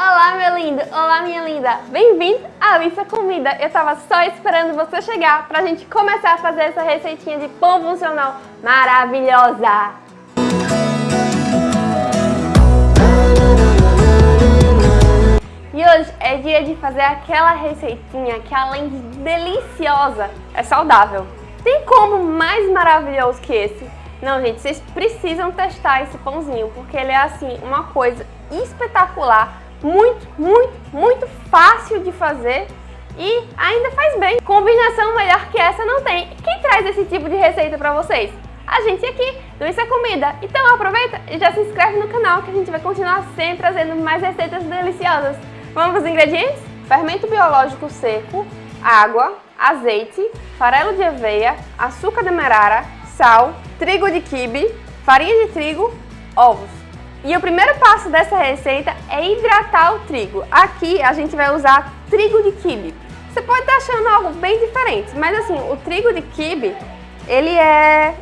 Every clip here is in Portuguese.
Olá, meu lindo! Olá, minha linda! Bem-vindo à Alissa Comida! Eu tava só esperando você chegar pra gente começar a fazer essa receitinha de pão funcional maravilhosa! E hoje é dia de fazer aquela receitinha que além de deliciosa, é saudável. Tem como mais maravilhoso que esse? Não, gente, vocês precisam testar esse pãozinho, porque ele é assim, uma coisa espetacular muito, muito, muito fácil de fazer e ainda faz bem. Combinação melhor que essa não tem. Quem traz esse tipo de receita pra vocês? A gente aqui do Isso é Comida. Então aproveita e já se inscreve no canal que a gente vai continuar sempre trazendo mais receitas deliciosas. Vamos para os ingredientes? Fermento biológico seco, água, azeite, farelo de aveia, açúcar demerara, sal, trigo de quibe, farinha de trigo, ovos. E o primeiro passo dessa receita é hidratar o trigo. Aqui a gente vai usar trigo de quibe. Você pode estar achando algo bem diferente, mas assim, o trigo de quibe, ele é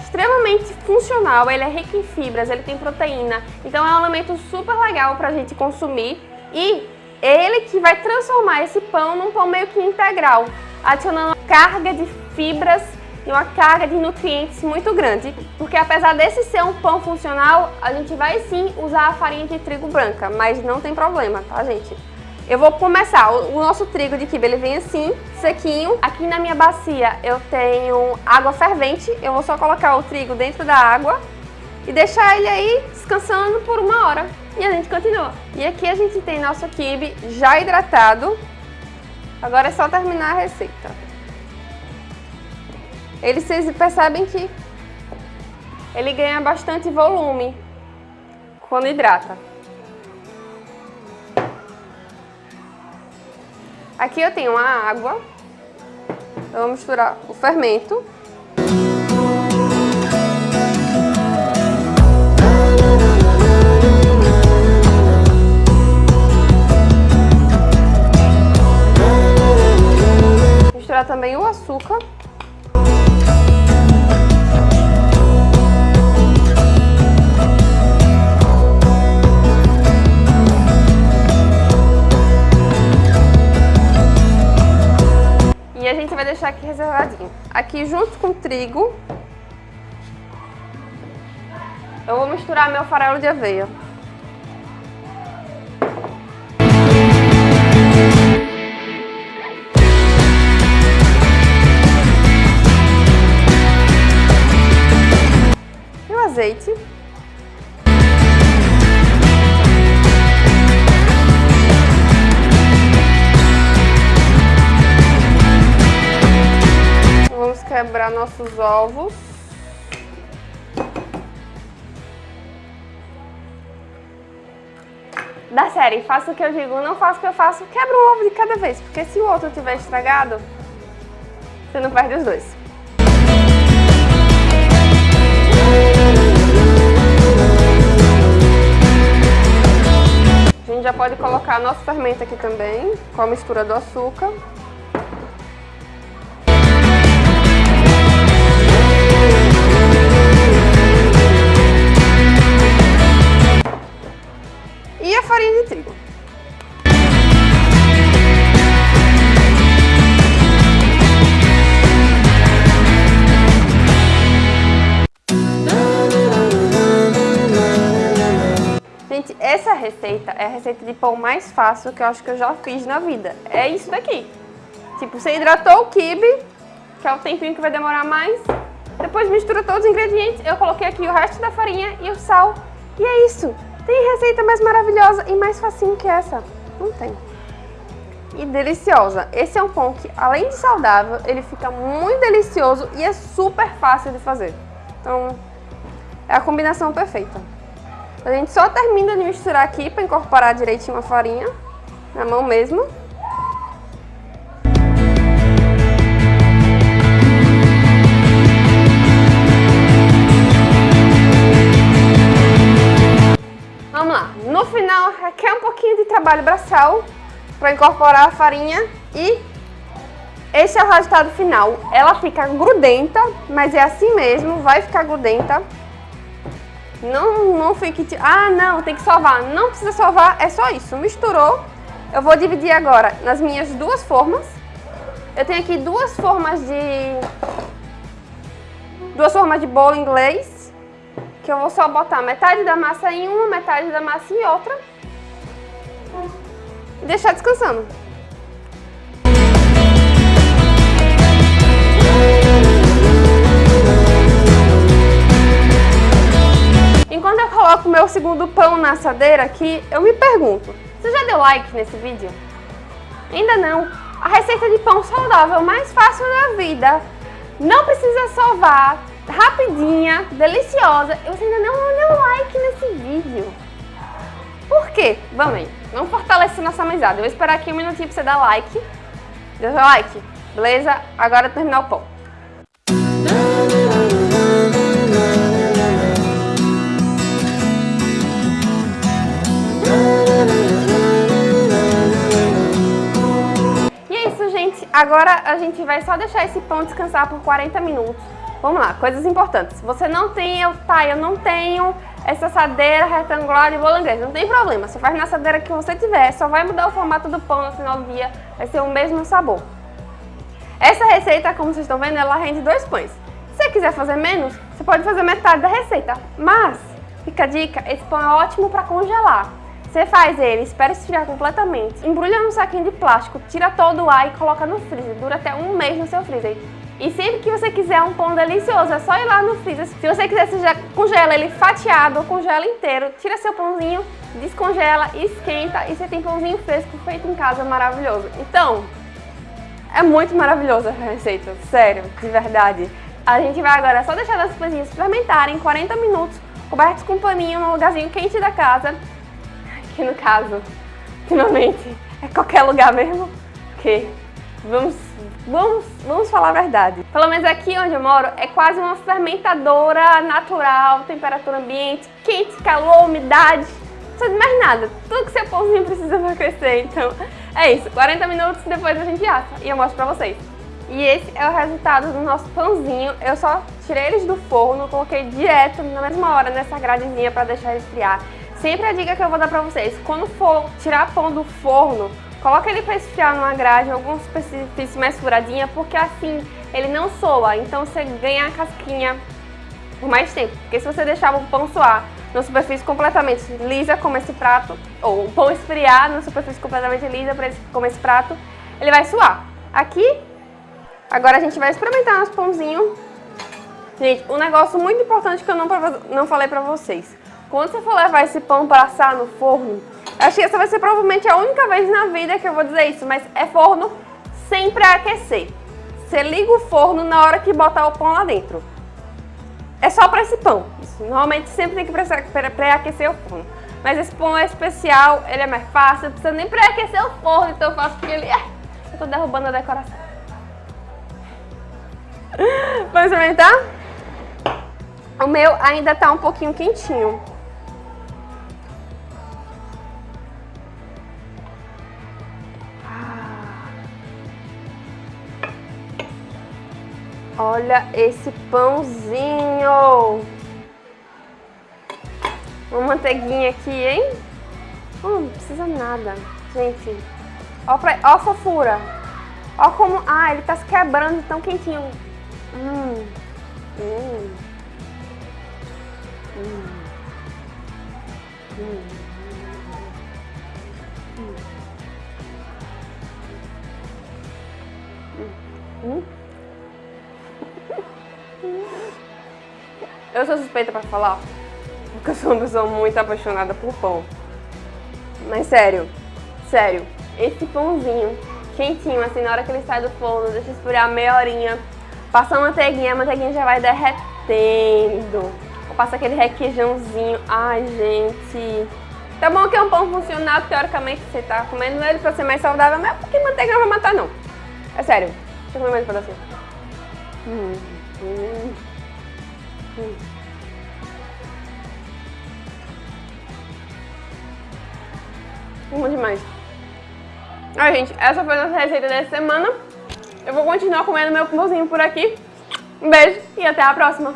extremamente funcional, ele é rico em fibras, ele tem proteína, então é um alimento super legal para a gente consumir e ele que vai transformar esse pão num pão meio que integral, adicionando carga de fibras e uma carga de nutrientes muito grande, porque apesar desse ser um pão funcional, a gente vai sim usar a farinha de trigo branca, mas não tem problema, tá gente? Eu vou começar, o nosso trigo de quibe ele vem assim, sequinho. Aqui na minha bacia eu tenho água fervente, eu vou só colocar o trigo dentro da água e deixar ele aí descansando por uma hora. E a gente continua. E aqui a gente tem nosso quibe já hidratado. Agora é só terminar a receita. Ele, vocês percebem que ele ganha bastante volume quando hidrata. Aqui eu tenho a água, eu vou misturar o fermento. Misturar também o açúcar. Deixar aqui reservadinho. Aqui junto com o trigo, eu vou misturar meu farelo de aveia. E o azeite. Quebrar nossos ovos. Da série, faça o que eu digo, não faça o que eu faço, quebra um ovo de cada vez, porque se o outro tiver estragado, você não perde os dois. A gente já pode colocar nosso fermento aqui também, com a mistura do açúcar. Farinha de trigo. Gente, essa receita é a receita de pão mais fácil que eu acho que eu já fiz na vida. É isso daqui. Tipo, você hidratou o quibe, que é o tempinho que vai demorar mais. Depois mistura todos os ingredientes. Eu coloquei aqui o resto da farinha e o sal. E é isso. Tem receita mais maravilhosa e mais facinho que essa? Não tem. E deliciosa. Esse é um pão que, além de saudável, ele fica muito delicioso e é super fácil de fazer. Então, é a combinação perfeita. A gente só termina de misturar aqui para incorporar direitinho a farinha, na mão mesmo. Requer um pouquinho de trabalho braçal para incorporar a farinha e esse é o resultado final. Ela fica grudenta, mas é assim mesmo, vai ficar grudenta. Não, não fique... Ah, não, tem que sovar. Não precisa sovar, é só isso. Misturou. Eu vou dividir agora nas minhas duas formas. Eu tenho aqui duas formas de... Duas formas de bolo inglês. Que eu vou só botar metade da massa em uma, metade da massa em outra. E deixar descansando. Enquanto eu coloco meu segundo pão na assadeira aqui, eu me pergunto, você já deu like nesse vídeo? Ainda não. A receita de pão saudável mais fácil da vida. Não precisa sovar, rapidinha, deliciosa. E você ainda não deu like nesse vídeo. Por quê? Vamos aí. Vamos fortalecer nossa amizade. Eu vou esperar aqui um minutinho pra você dar like. Deu like? Beleza? Agora terminar o pão. Agora a gente vai só deixar esse pão descansar por 40 minutos. Vamos lá, coisas importantes. Você não tem, eu, tá, eu não tenho essa assadeira retangular de bolo inglês. Não tem problema, você faz na assadeira que você tiver, só vai mudar o formato do pão no final do dia, vai ser o mesmo sabor. Essa receita, como vocês estão vendo, ela rende dois pães. Se você quiser fazer menos, você pode fazer metade da receita. Mas, fica a dica, esse pão é ótimo para congelar. Você faz ele, espera esfriar completamente, embrulha num saquinho de plástico, tira todo o ar e coloca no freezer. Dura até um mês no seu freezer. E sempre que você quiser um pão delicioso, é só ir lá no freezer. Se você quiser, você já congela ele fatiado ou congela inteiro. Tira seu pãozinho, descongela, esquenta e você tem pãozinho fresco feito em casa maravilhoso. Então, é muito maravilhosa essa receita, sério, de verdade. A gente vai agora só deixar as coisinhas fermentarem 40 minutos, cobertos com paninho no lugarzinho quente da casa que no caso, finalmente, é qualquer lugar mesmo, porque vamos, vamos, vamos falar a verdade. Pelo menos aqui onde eu moro é quase uma fermentadora natural, temperatura ambiente, quente, calor, umidade, não precisa de mais nada. Tudo que seu pãozinho precisa para crescer, então é isso. 40 minutos depois a gente assa e eu mostro pra vocês. E esse é o resultado do nosso pãozinho. Eu só tirei eles do forno, coloquei direto na mesma hora nessa gradezinha para deixar esfriar. Sempre a dica que eu vou dar pra vocês, quando for tirar pão do forno, coloca ele pra esfriar numa grade, alguma superfície mais furadinha, porque assim ele não soa, então você ganha a casquinha por mais tempo. Porque se você deixar o pão soar numa superfície completamente lisa, como esse prato, ou o pão esfriar numa superfície completamente lisa, como esse prato, ele vai suar. Aqui, agora a gente vai experimentar nosso pãozinho. Gente, um negócio muito importante que eu não, não falei pra vocês. Quando você for levar esse pão para assar no forno, acho que essa vai ser provavelmente a única vez na vida que eu vou dizer isso, mas é forno sem pré-aquecer. Você liga o forno na hora que botar o pão lá dentro. É só para esse pão. Normalmente sempre tem que pré-aquecer o forno. Mas esse pão é especial, ele é mais fácil, não precisa nem pré-aquecer o forno, então eu faço porque ele... É, eu tô derrubando a decoração. Vamos experimentar? O meu ainda tá um pouquinho quentinho. Olha esse pãozinho. Uma manteiguinha aqui, hein? Oh, não precisa nada. Gente, ó, pra... ó a fofura. Ó como... Ah, ele tá se quebrando tão quentinho. Hum. Hum. Hum. Hum. Hum. Eu sou suspeita pra falar, porque eu sou uma pessoa muito apaixonada por pão. Mas sério, sério, esse pãozinho quentinho, assim, na hora que ele sai do forno, deixa esfriar meia horinha, passa a manteiguinha, a manteiguinha já vai derretendo. Ou passa aquele requeijãozinho. Ai, gente... Tá bom que é um pão funcional, teoricamente você tá comendo ele pra ser mais saudável, mas é porque manteiga não vai matar, não. É sério. Deixa eu comer mais um pedacinho. Hum. Hum. Bom demais. Ai, gente, essa foi a nossa receita dessa semana. Eu vou continuar comendo meu pãozinho por aqui. Um beijo e até a próxima.